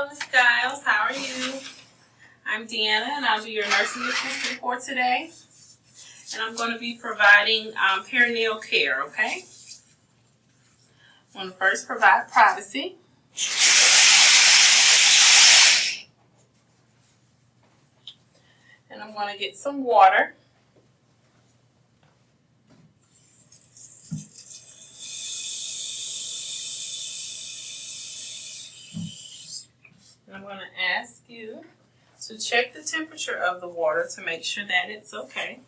Hello, Miss Giles. How are you? I'm Deanna, and I'll be your nursing assistant for today. And I'm going to be providing um, perineal care, okay? I'm going to first provide privacy. And I'm going to get some water. I'm going to ask you to check the temperature of the water to make sure that it's okay.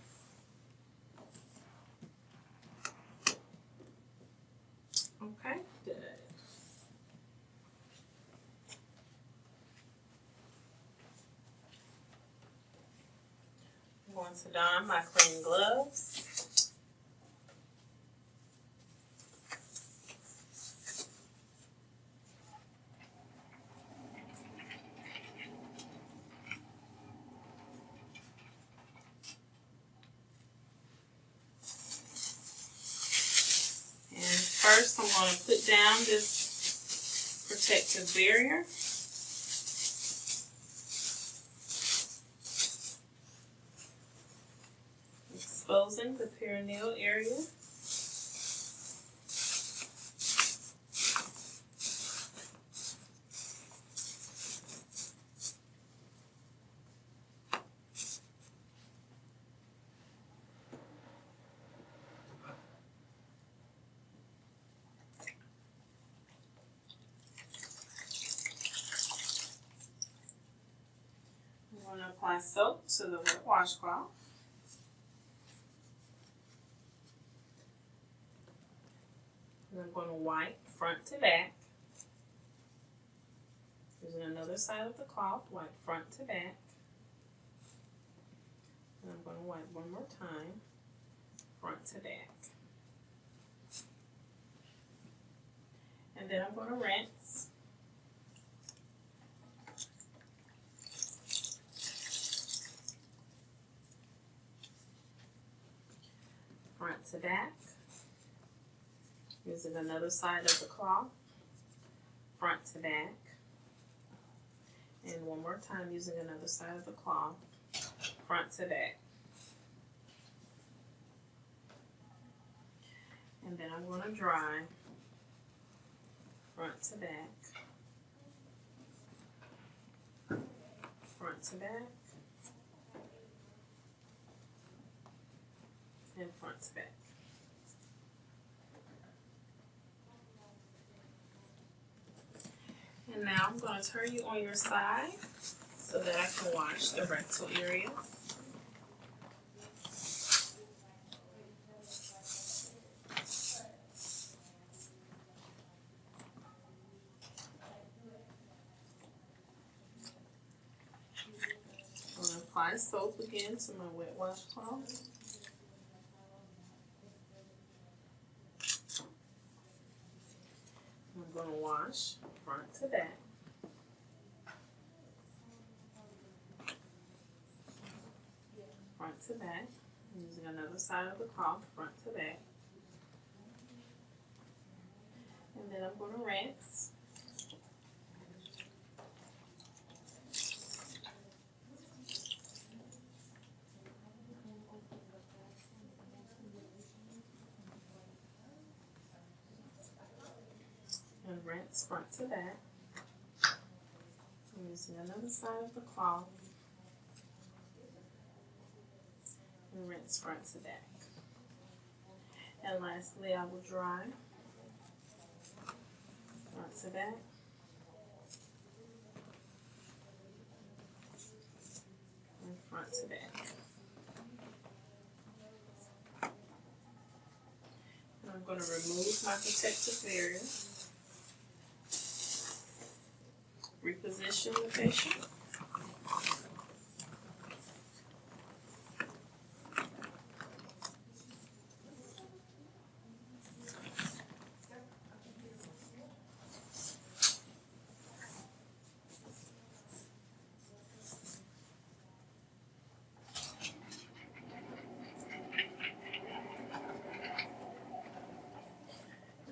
Okay, good. I'm going to don my clean gloves. And first I'm going to put down this protective barrier. Exposing the perineal area. Apply soap to the wet washcloth. And I'm going to wipe front to back. Using another side of the cloth, wipe front to back. And I'm going to wipe one more time, front to back. And then I'm going to rinse. front to back. Using another side of the cloth, front to back. And one more time using another side of the cloth, front to back. And then I'm going to dry front to back, front to back, and front back. And now I'm going to turn you on your side so that I can wash the rectal area. I'm going to apply soap again to my wet washcloth. I'm going to wash front to back. Front to back. I'm using another side of the cloth, front to back. And then I'm going to rinse. Front to back. I'm using another side of the cloth and rinse front to back. And lastly, I will dry front to back. And front to back. And I'm going to remove my protective barrier. Reposition the patient.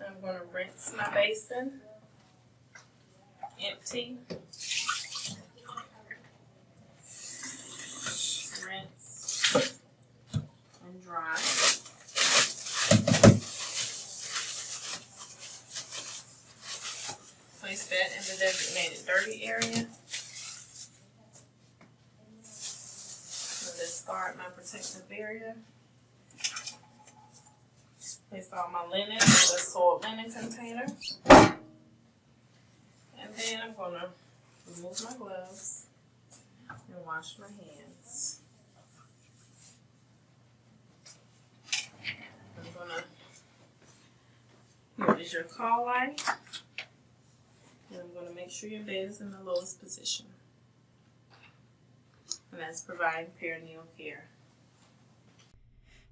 I'm going to rinse my basin, empty. Rinse and dry. Place that in the designated dirty area. discard my protective barrier. Place all my linen in the soiled linen container. Gonna remove my gloves and wash my hands. I'm gonna, here is your call light. And I'm gonna make sure your bed is in the lowest position. And that's providing perineal care.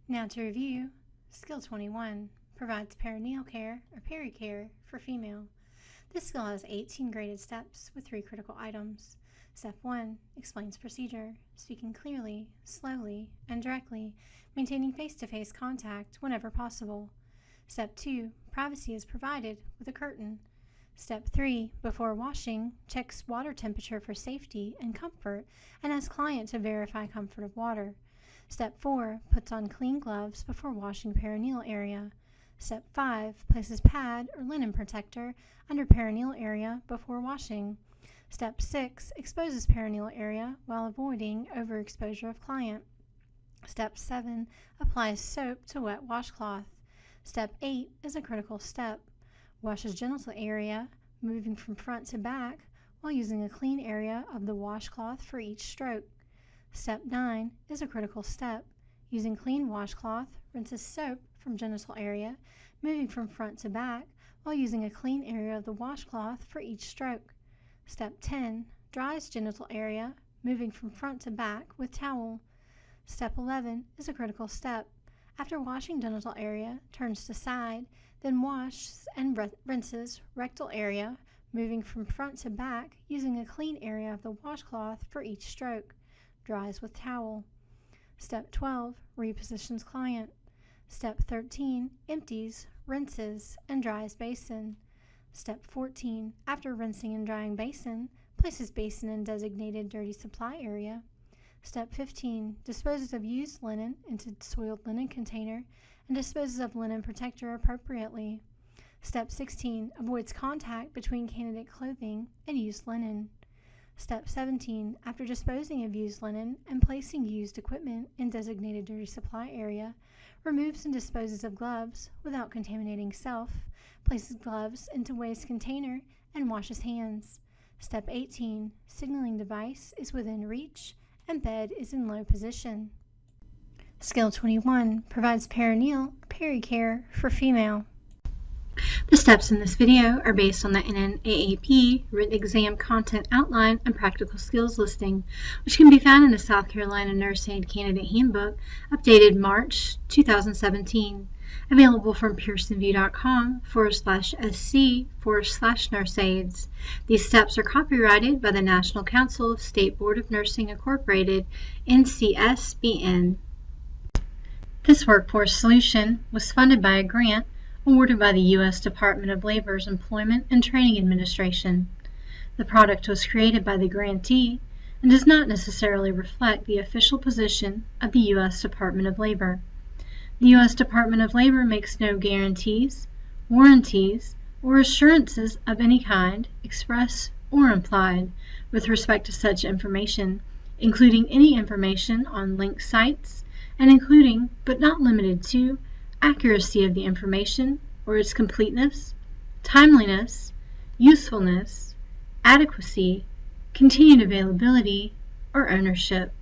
Now to review, Skill 21 provides perineal care or pericare for female. This skill has 18 graded steps with three critical items. Step 1 explains procedure, speaking clearly, slowly, and directly, maintaining face to face contact whenever possible. Step 2 privacy is provided with a curtain. Step 3 before washing, checks water temperature for safety and comfort and asks client to verify comfort of water. Step 4 puts on clean gloves before washing perineal area. Step 5 places pad or linen protector under perineal area before washing. Step 6 exposes perineal area while avoiding overexposure of client. Step 7 applies soap to wet washcloth. Step 8 is a critical step. Washes genital area, moving from front to back while using a clean area of the washcloth for each stroke. Step 9 is a critical step. Using clean washcloth, rinses soap from genital area, moving from front to back while using a clean area of the washcloth for each stroke. Step 10 dries genital area, moving from front to back with towel. Step 11 is a critical step. After washing genital area, turns to side, then washes and rinses rectal area, moving from front to back using a clean area of the washcloth for each stroke. Dries with towel. Step 12 repositions client. Step 13 empties, rinses, and dries basin. Step 14 after rinsing and drying basin, places basin in designated dirty supply area. Step 15 disposes of used linen into soiled linen container and disposes of linen protector appropriately. Step 16 avoids contact between candidate clothing and used linen. Step 17 after disposing of used linen and placing used equipment in designated dirty supply area, removes and disposes of gloves without contaminating self, places gloves into waste container, and washes hands. Step 18 signaling device is within reach and bed is in low position. Skill 21 provides perineal pericare for female. The steps in this video are based on the NNAAP written exam content outline and practical skills listing, which can be found in the South Carolina Nurse Aide Candidate Handbook, updated March 2017, available from pearsonvue.com forward slash sc forward slash nurseaides. These steps are copyrighted by the National Council of State Board of Nursing Incorporated, NCSBN. This workforce solution was funded by a grant awarded by the U.S. Department of Labor's Employment and Training Administration. The product was created by the grantee and does not necessarily reflect the official position of the U.S. Department of Labor. The U.S. Department of Labor makes no guarantees, warranties, or assurances of any kind, express or implied, with respect to such information, including any information on linked sites, and including, but not limited to, accuracy of the information or its completeness, timeliness, usefulness, adequacy, continued availability, or ownership.